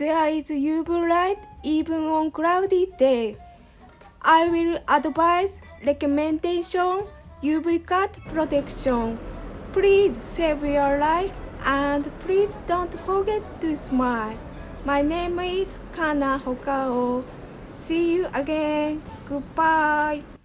there is UV light even on cloudy day. I will advise recommendation UV cut protection. Please save your life and please don't forget to smile. My name is Kana Hokao. See you again. Goodbye.